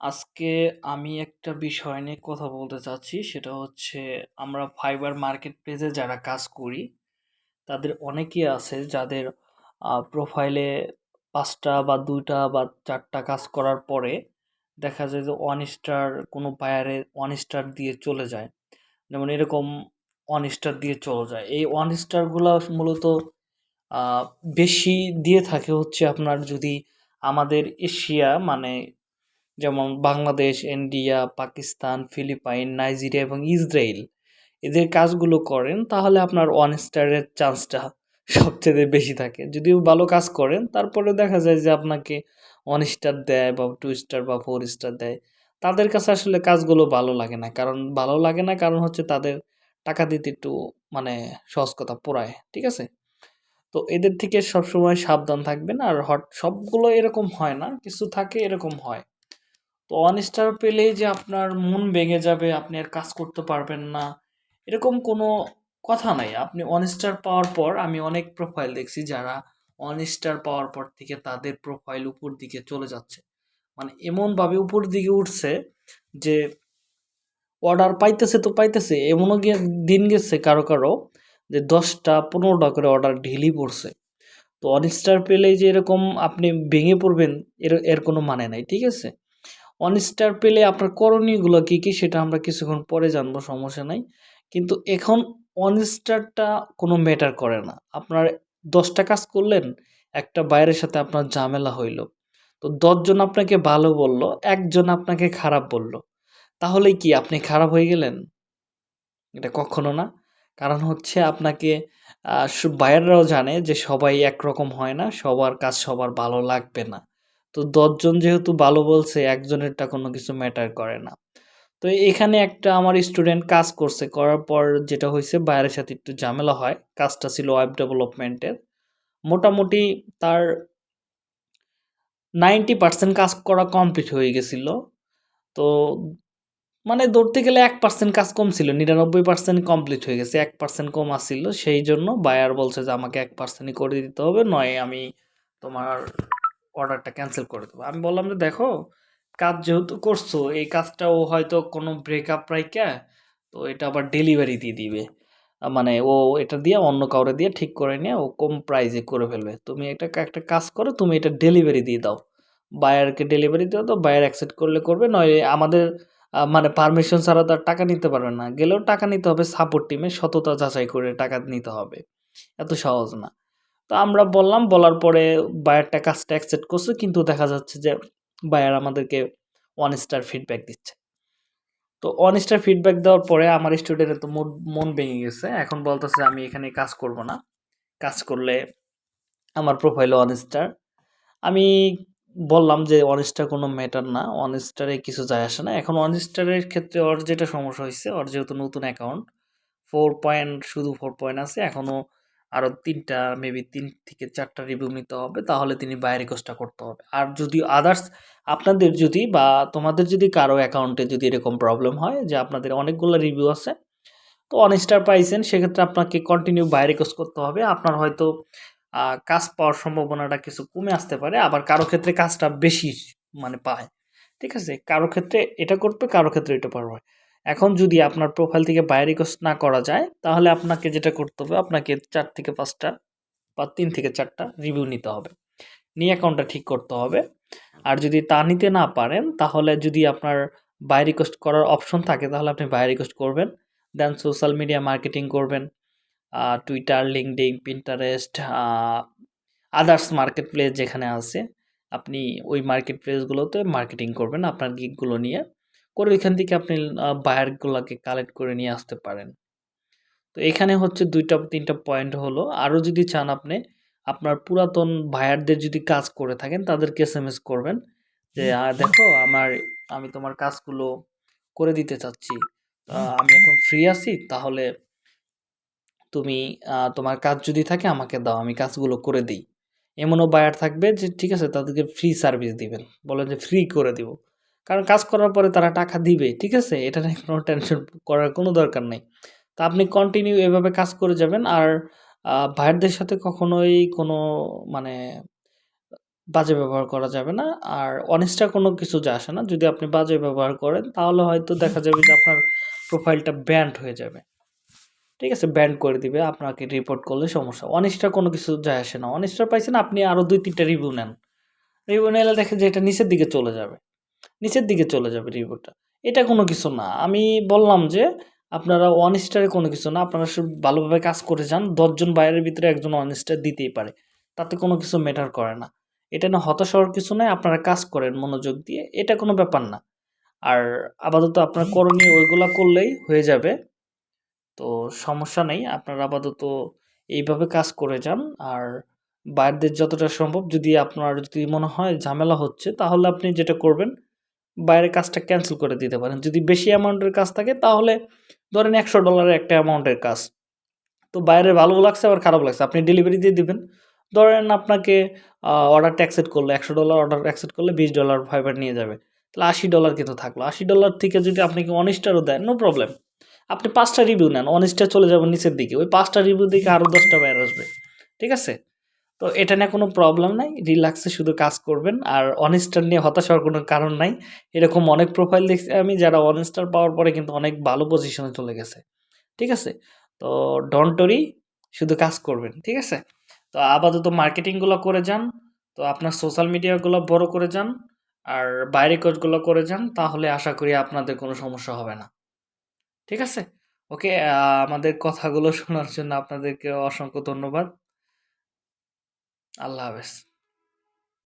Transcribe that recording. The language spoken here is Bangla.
আজকে আমি একটা বিষয় নিয়ে কথা বলতে চাচ্ছি। সেটা হচ্ছে, আমরা ফাইবার মার্কেট প্লেসে যারা কাজ করি, তাদের অনেকেই আছে যাদের প্রোফাইলে পাঁচটা বা দুইটা বা চারটা কাজ করার পরে দেখা যায় যে ওয়ান স্টার কোনো বায়ারে ওয়ান স্টার দিয়ে চলে যায়। যেমন এরকম ওয়ান স্টার দিয়ে চলে যায়। এই ওয়ান স্টারগুলো মূলত বেশি দিয়ে থাকে হচ্ছে আপনার যদি আমাদের এশিয়া মানে যেমন Bangladesh, India, Pakistan, Philippine, Nigeria এবং ইসরায়েল এদের কাজগুলো করেন, তাহলে আপনার ওয়ান স্টারের চান্সটা সবচেয়ে বেশি থাকে। যদিও ভালো কাজ করেন তারপরে দেখা যায় যে আপনাকে ওয়ান স্টার দেয় বা টু স্টার বা ফোর স্টার দেয়। তাদের কাছে আসলে কাজগুলো ভালো লাগে না। কারণ ভালো লাগে না, কারণ হচ্ছে তাদের টাকা দিতে একটু মানে সহজ কথা পোড়ায়, ঠিক আছে? তো এদের থেকে সবসময় সাবধান থাকবেন, আর হট, সবগুলো এরকম হয় না, কিছু থাকে এরকম হয়। তো ওয়ান স্টার পেলেই যে আপনার মন ভেঙে যাবে, আপনি আর কাজ করতে পারবেন না, এরকম কোনো কথা নাই। আপনি ওয়ান স্টার পাওয়ার পর আমি অনেক প্রোফাইল দেখছি যারা ওয়ান স্টার পাওয়ার পর থেকে তাদের প্রোফাইল উপর দিকে চলে যাচ্ছে। মানে এমনভাবে উপর দিকে উঠছে যে অর্ডার পাইতেছে তো পাইতেছে, এমনও গিয়ে দিন গেছে কারও কারও যে দশটা পনেরোটা করে অর্ডার ঢিলি পড়ছে। তো ওয়ান স্টার পেলেই যে এরকম আপনি ভেঙে পড়বেন, এর এর কোনো মানে নাই, ঠিক আছে? ওয়ান স্টার পেলে আপনার করণীয়গুলো কী কী সেটা আমরা কিছুক্ষণ পরে জানব, সমস্যা নাই। কিন্তু এখন ওয়ান স্টারটা কোনো ম্যাটার করে না। আপনার দশটা কাজ করলেন, একটা বাইরের সাথে আপনার ঝামেলা হইল। তো দশজন আপনাকে ভালো বলল, একজন আপনাকে খারাপ বলল। তাহলে কি আপনি খারাপ হয়ে গেলেন? এটা কখনো না। কারণ হচ্ছে আপনাকে বায়াররাও জানে যে সবাই একরকম হয় না, সবার কাজ সবার ভালো লাগবে না। তো দশজন যেহেতু ভালো বলছে, একজনেরটা কোনো কিছু ম্যাটার করে না। তো এখানে একটা আমার স্টুডেন্ট কাজ করছে, করার পর যেটা হয়েছে, বাইরের সাথে একটু ঝামেলা হয়, কাজটা ছিল ওয়েব ডেভেলপমেন্টের মোটামুটি তার নাইনটি পার্সেন্ট কাজ করা কমপ্লিট হয়ে গেছিল। তো মানে ধরতে গেলে এক পার্সেন্ট কাজ কম ছিল, নিরানব্বই পার্সেন্ট কমপ্লিট হয়ে গেছে, এক পার্সেন্ট কম আসছিল। সেই জন্য বায়ার বলছে যে, আমাকে এক পার্সেন্টই করে দিতে হবে, নয় আমি তোমার অর্ডারটা ক্যান্সেল করে দেবো। আমি বললাম যে, দেখো, কাজ যেহেতু করছ, এই কাজটাও হয়তো কোনো ব্রেকআপ রাইকা তো এটা আবার ডেলিভারি দিয়ে দিবে। মানে ও এটা দিয়ে অন্য কাউরে দিয়ে ঠিক করে নিয়ে ও কম প্রাইজে করে ফেলবে। তুমি এটা একটা কাজ করো, তুমি এটা ডেলিভারি দিয়ে দাও। বায়ারকে ডেলিভারি দিয়ে দাও বায়ার অ্যাকসেপ্ট করলে করবে, নয় আমাদের মানে পারমিশন ছাড়া তো আর টাকা নিতে পারবে না। গেলেও টাকা নিতে হবে সাপোর্ট টিমে সততা যাচাই করে টাকা নিতে হবে। এত সহজ না। তো আমরা বললাম, বলার পরে বায়ারটা কাজটা অ্যাকসেপ্ট করছে, কিন্তু দেখা যাচ্ছে যে বায়ার আমাদেরকে ওয়ান স্টার ফিডব্যাক দিচ্ছে। তো ওয়ান স্টার ফিডব্যাক দেওয়ার পরে আমার স্টুডেন্টের তো মন ভেঙে গেছে। এখন বলতেছে, আমি এখানে কাজ করব না। কাজ করলে আমার প্রোফাইল ওয়ান স্টার আমি বললাম যে ওয়ান স্টার কোনো ম্যাটার না। ওয়ান স্টারে কিছু যায় আসে না। এখন ওয়ান স্টারের ক্ষেত্রে ওর যেটা সমস্যা হয়েছে, ওর যেহেতু নতুন অ্যাকাউন্ট ফোর পয়েন্ট শুধু ফোর পয়েন্ট আছে এখনও আরও তিনটা মেবি তিন থেকে চারটা রিভিউ নিতে হবে, তাহলে তিনি বাইরে কোর্সটা করতে হবে। আর যদি আদার্স আপনাদের যদি বা তোমাদের যদি কারও অ্যাকাউন্টে যদি এরকম প্রবলেম হয় যে আপনাদের অনেকগুলো রিভিউ আছে, তো অন স্টার পাইছেন, সেক্ষেত্রে আপনাকে কন্টিনিউ বাইরে কোর্স করতে হবে। আপনার হয়তো কাজ পাওয়ার সম্ভাবনাটা কিছু কমে আসতে পারে, আবার কারও ক্ষেত্রে কাজটা বেশি মানে পায়। ঠিক আছে? কারও ক্ষেত্রে এটা করবে, কারও ক্ষেত্রে এটা পারবে এখন যদি আপনার প্রোফাইল থেকে বাই রিকোয়েস্ট না করা যায়, তাহলে আপনাকে যেটা করতে হবে, আপনাকে চার থেকে পাঁচটা বা তিন থেকে চারটা রিভিউ নিতে হবে। নিয়ে অ্যাকাউন্টটা ঠিক করতে হবে। আর যদি তা নিতে না পারেন, তাহলে যদি আপনার বাই রিকোয়েস্ট করার অপশন থাকে, তাহলে আপনি বাই রিকোয়েস্ট করবেন। দেন সোশ্যাল মিডিয়া মার্কেটিং করবেন Twitter LinkedIn Pinterest others market place যেখানে আছে, আপনি ওই মার্কেট প্লেসগুলোতে মার্কেটিং করবেন আপনার গিকগুলো নিয়ে। করে ওইখান থেকে আপনি বায়ারগুলোকে কালেক্ট করে নিয়ে আসতে পারেন। তো এখানে হচ্ছে দুইটা, তিনটা পয়েন্ট হলো, আরও যদি চান আপনি, আপনার পুরাতন বায়ারদের যদি কাজ করে থাকেন, তাদেরকে এস এম এস করবেন যে দেখো, আমার, আমি তোমার কাজগুলো করে দিতে চাচ্ছি। আমি এখন ফ্রি আছি, তাহলে তুমি তোমার কাজ যদি থাকে, আমাকে দাও, আমি কাজগুলো করে দিই। এমনও বায়ার থাকবে যে, ঠিক আছে, তাদেরকে ফ্রি সার্ভিস দিবেন। বলেন যে ফ্রি করে দিব। কারণ কাজ করার পরে তারা টাকা দিবে, ঠিক আছে এটা নিয়ে কোনো টেনশন করার কোনো দরকার নেই তা আপনি কন্টিনিউ এভাবে কাজ করে যাবেন আর ভাইয়ারদের সাথে কখনোই কোনো মানে বাজে ব্যবহার করা যাবে না। আর অনিষ্টা কোনো কিছু যা আসে না। যদি আপনি বাজে ব্যবহার করেন, তাহলে হয়তো দেখা যাবে যে আপনার প্রোফাইলটা ব্যান্ড হয়ে যাবে। ঠিক আছে? ব্যান্ড করে দিবে, আপনাকে রিপোর্ট করলে সমস্যা। অনিষ্টা কোনো কিছু যায় আসে না। অনিষ্টা পাইছেন, আপনি আরও ২-৩ টা রিভিউ নেন। রিভিউ নিলে দেখেন যে এটা নিচের দিকে চলে যাবে। নিচের দিকে চলে যাবে রিভিউটা। এটা কোনো কিছু না। আমি বললাম যে, আপনারা ওয়ান স্টারে কোনো কিছু না। আপনারা ভালোভাবে কাজ করে যান। দশজন বাইরের ভিতরে একজন ওয়ান স্টার দিতেই পারে। তাতে কোনো কিছু ম্যাটার করে না। এটা না হতাশ হওয়ার কিছু নয় আপনারা কাজ করেন মনোযোগ দিয়ে। এটা কোনো ব্যাপার না। আর আপাতত আপনার করণীয় ওইগুলা করলেই হয়ে যাবে। তো সমস্যা নেই। আপনারা আপাতত এইভাবে কাজ করে যান। আর বায়ারদের যতটা সম্ভব, যদি আপনার যদি মনে হয় ঝামেলা হচ্ছে, তাহলে আপনি যেটা করবেন বাইরের কাজটা ক্যান্সেল করে দিতে পারেন। যদি বেশি অ্যামাউন্টের কাজ থাকে, তাহলে ধরেন একশো ডলারের একটা অ্যামাউন্টের কাজ। তো বাইরে ভালো লাগছে, আবার খারাপ লাগছে। আপনি ডেলিভারি দিয়ে দিবেন। ধরেন আপনাকে অর্ডারটা অ্যাকসেপ্ট করল। $১০০ অর্ডার অ্যাকসেপ্ট করলে $২০ ফাইবার নিয়ে যাবে। তাহলে $৮০ কিন্তু থাকল। $৮০ থেকে যদি আপনাকে ওয়ান স্টারও দেয় নো প্রবলেম। আপনি পাঁচটা রিভিউ নেন। ওয়ান স্টার চলে যাবেন নিচের দিকে। ওই পাঁচটা রিভিউ দেখে আরও দশটা বাইরে আসবে। ঠিক আছে? তো এটা নিয়ে কোনো প্রবলেম নাই। রিল্যাক্সে শুধু কাজ করবেন। আর ওয়ান স্টার নিয়ে হতাশ হওয়ার কোনো কারণ নাই। এরকম অনেক প্রোফাইল দেখছি আমি যারা ওয়ান স্টার পাওয়ার পরে কিন্তু অনেক ভালো পজিশনে চলে গেছে। ঠিক আছে? তো ডন্ট ওরি শুধু কাজ করবেন। ঠিক আছে? তো আপাতত মার্কেটিংগুলো করে যান। তো আপনার সোশ্যাল মিডিয়াগুলো বড় করে যান। আর বাইরে কাজগুলো করে যান। তাহলে আশা করি আপনাদের কোনো সমস্যা হবে না। ঠিক আছে? ওকে আমাদের কথাগুলো শোনার জন্য আপনাদেরকে অসংখ্য ধন্যবাদ। আল্লাহ হাফেজ।